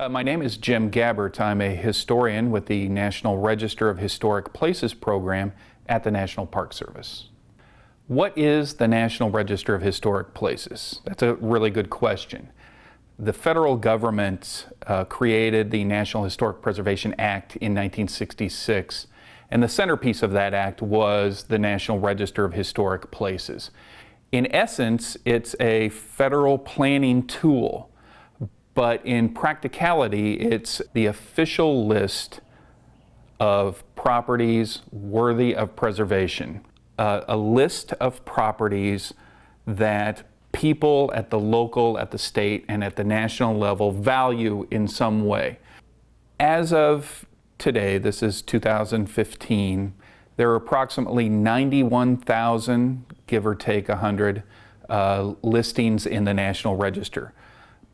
Uh, my name is Jim Gabbert. I'm a historian with the National Register of Historic Places program at the National Park Service. What is the National Register of Historic Places? That's a really good question. The federal government uh, created the National Historic Preservation Act in 1966, and the centerpiece of that act was the National Register of Historic Places. In essence, it's a federal planning tool but in practicality, it's the official list of properties worthy of preservation. Uh, a list of properties that people at the local, at the state, and at the national level value in some way. As of today, this is 2015, there are approximately 91,000, give or take 100, uh, listings in the National Register.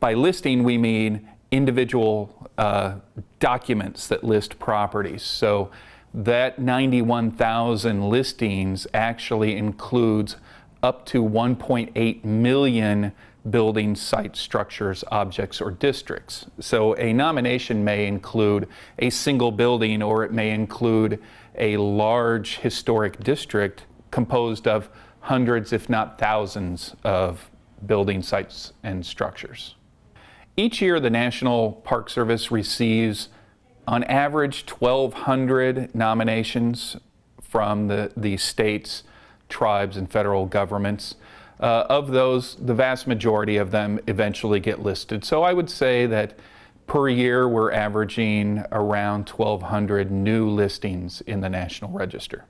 By listing, we mean individual uh, documents that list properties. So that 91,000 listings actually includes up to 1.8 million building site structures, objects, or districts. So a nomination may include a single building or it may include a large historic district composed of hundreds, if not thousands, of building sites and structures. Each year, the National Park Service receives, on average, 1,200 nominations from the, the states, tribes, and federal governments. Uh, of those, the vast majority of them eventually get listed. So I would say that per year, we're averaging around 1,200 new listings in the National Register.